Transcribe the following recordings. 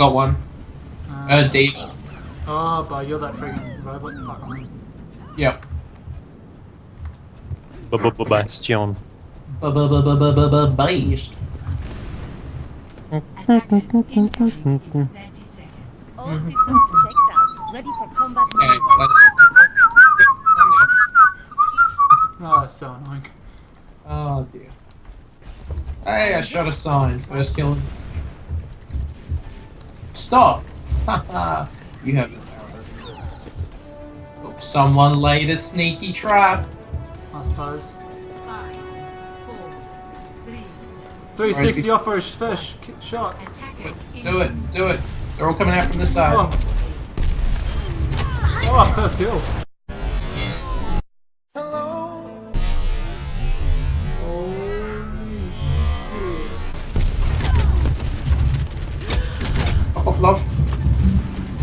got one. Uh, uh deep. Oh, ah, but you're that freaking robot. Fuck on. Yep. Bastion. Based. Attackers incoming in 30 seconds. All systems checked out. Ready for combat Okay, let's. Oh, that's so annoying. Oh dear. Hey, I shot a sign. First kill. Stop! Haha. you have the power. Oops, someone laid a sneaky trap. I suppose. Five, four, three. 360 off for a fish k- shot. Do it, do it. They're all coming out from this side. Oh. Oh, first kill.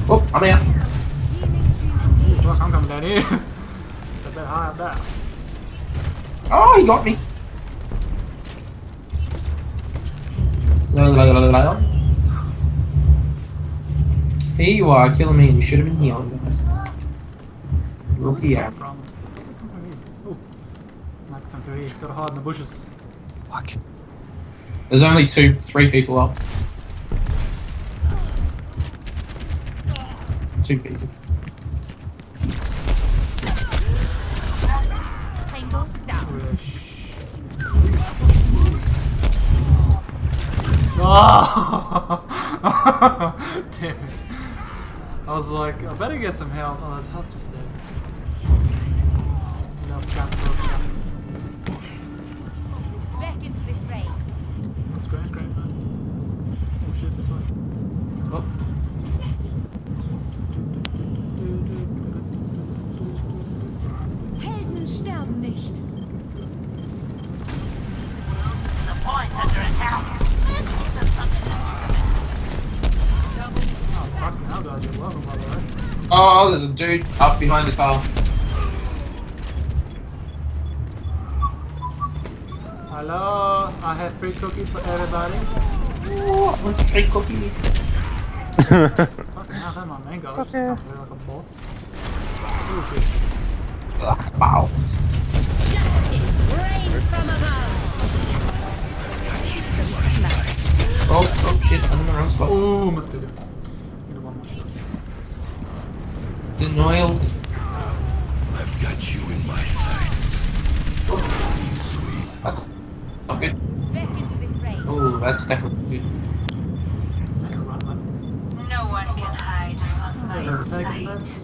Oh, I'm out. Ooh, fuck, I'm coming down here. a bit high up there. Oh, he got me. Here you are, killing me, and you should have been healing guys. Rookie out. From. Come here. Might come through here. Gotta hide in the bushes. Fuck. There's only two, three people up. Two people. Tango down. Wish. Oh! Damn it. I was like, I better get some health. Oh, there's health just there. No, jump, jump, jump. Back into the fray. That's great, great, man. Oh shit, this way. Oh, Helden sterben nicht. Oh, fucking hell, guys, you're welcome, by the way. Oh, there's a dude up behind the car. Hello, I have free cookies for everybody. Oh, I want a free cookie. Fucking hell, that my man guy just like a boss. Oh shit. Ah, Wow. Shit, I'm in the wrong spot. Oh, must do it. Need one more shot. Denialed. I've got you in my sights. That's not good. Back into the fray. Oh, that's definitely good. Make a run, man. No one can hide from my Better sight.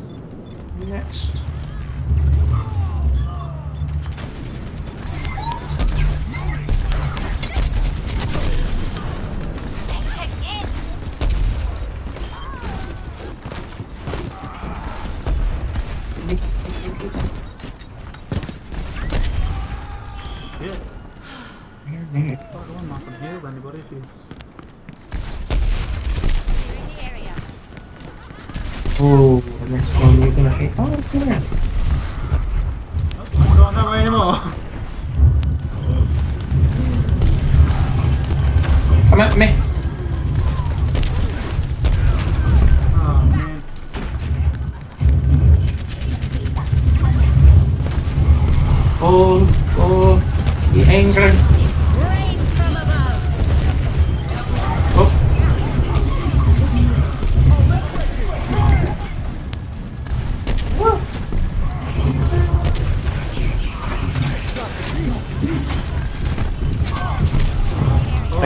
Next. Here, Fuck, I want some heals, anybody, area. Oh, the next one you're gonna hate. Oh, yeah. Oh, I'm not going that way anymore. Come at me.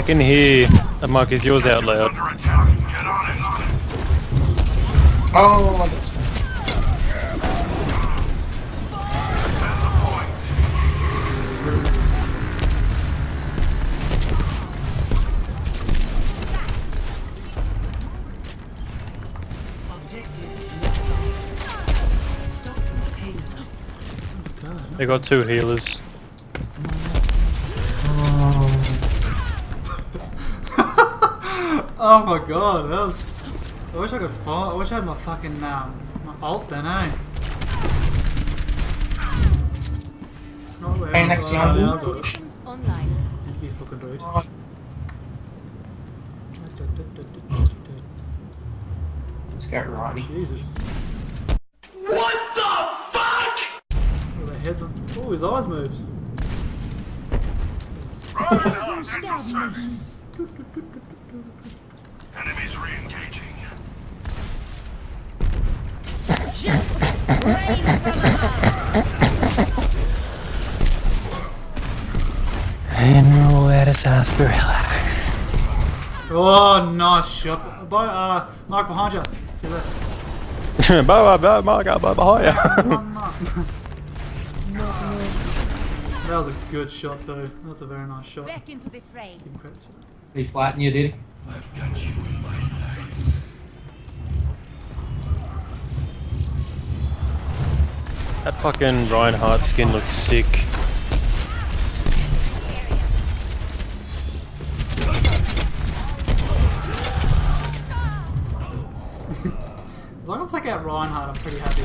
Can hear a Marcus yours out loud. oh, got. They got two healers. Oh my god, that was. I wish I could fall. I wish I had my fucking um, my ult then, eh? Not where Hey, next round. I'll go. Systems online. You'd fucking rude. Oh, Let's go, Ronnie. Jesus. What the fuck? Oh, their heads on. Oh, his eyes moved. Enemies re-engaging. Justice reigns from above. And roll out a sarsaparilla. Oh, nice shot. By, uh, Mark behind you. To your left. Bye bye bye Mark, bye behind you. Come on, Mark. that was a good shot too. That's a very nice shot. Back into the fray. Give him credits for that. He flattened you, did he? I've got you in my sights. That fucking Reinhardt skin looks sick. As long as I get Reinhardt, I'm pretty happy.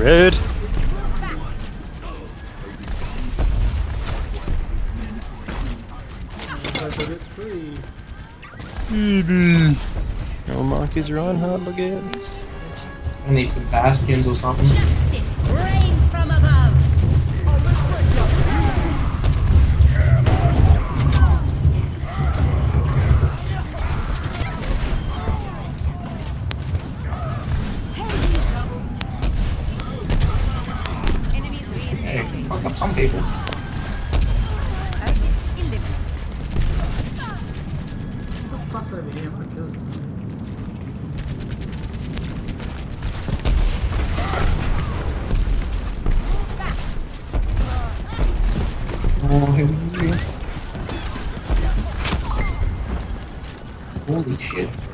Something. That was red. So to get. Oh, Mark is Reinhardt again. I need some bastions or something. Justice reigns from above. This. Oh. Holy shit.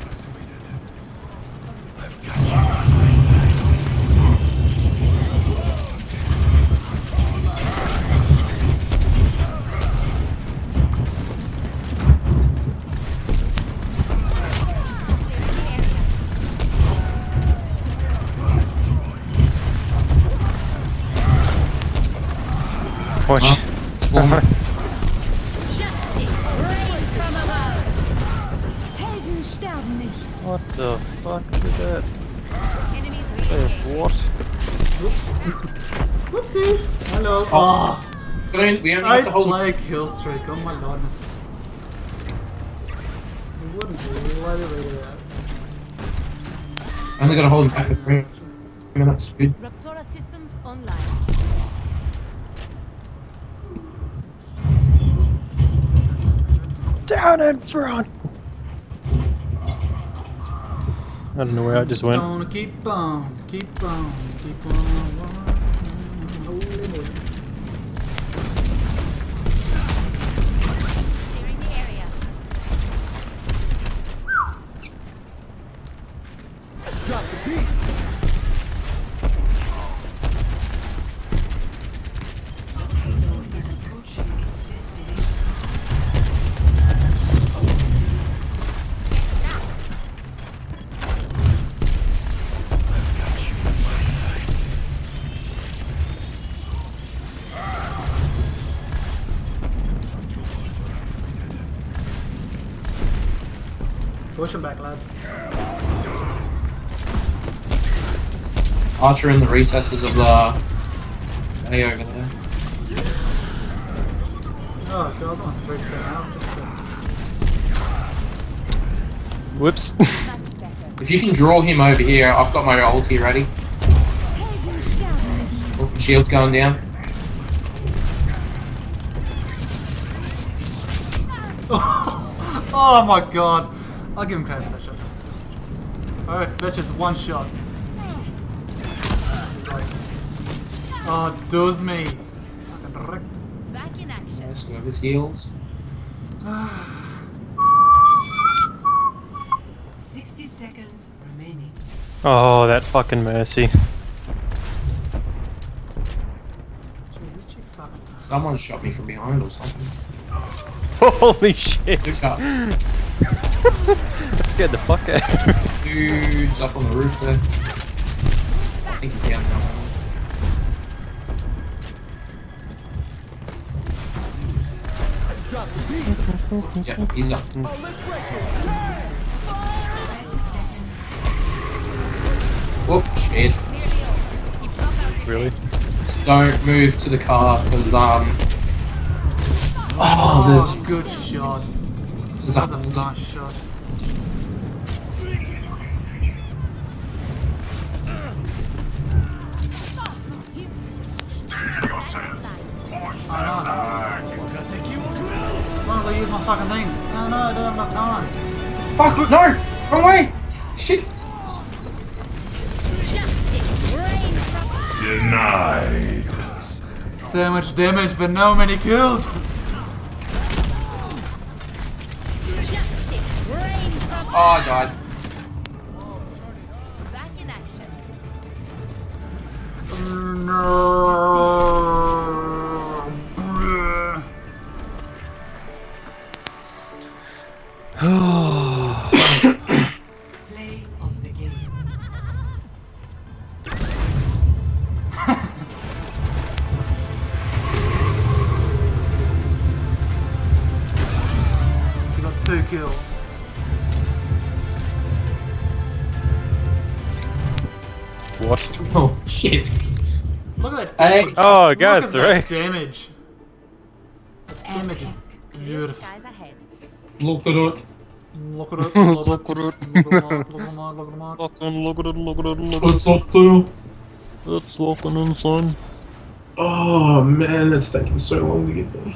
Watch. Spawn. Justice reigns from above. Helden sterben nicht. what the fuck is that? Enemies Hey, re-engaging. what? Whoopsie! Hello. Oh, ah. We don't- we only I have to hold. play kill streak. Oh my goodness. You wouldn't do. Why did we do that? Only gotta hold back for three minutes. Good. Raptora systems online. Down in front! I don't know where I just went. Gonna keep on, keep on, keep on. walking. Oh, Holy Push him back, lads. Archer in the recesses of the. Hey, over there. Oh, God, I was on 3% out. Just to... Whoops. If you can draw him over here, I've got my ulti ready. Helden sterben nicht. Oh, shield's going down. Oh my god. I'll give him credit for that shot. Alright, that's just one shot. Ah, he's like, oh, does me. Fucking wreck. Back in action. Nice, of his heals. 60 seconds remaining. Oh, that fucking mercy. Jeez, this chick fucking Someone shot me from behind or something. Holy shit! That scared the fuck out of me. Dude's up on the roof there. I think he's down now. Yeah, he's up. Whoop, shit. Really? Just don't move to the car, because, um... Oh, Oh, good shot. there's, That was a nice shot. I know. As long as I use my fucking thing. No, no, I don't have enough time. Fuck, no! Wrong way! Shit! Justice reigns from Denied. So much damage, but no many kills. justice reigns from Oh, I died. back in action. Kills. What? Oh, shit. Look at that Hey. damage. Oh, Look God, at that right. damage. The damage is Clear beautiful. skies ahead. Look at it. Look at it. Look at it. Look at it. Look at it. Look at it. Fucking look at it, look at it, look at it. What's up there? It's fucking insane. Oh man, it's taking so long to get there.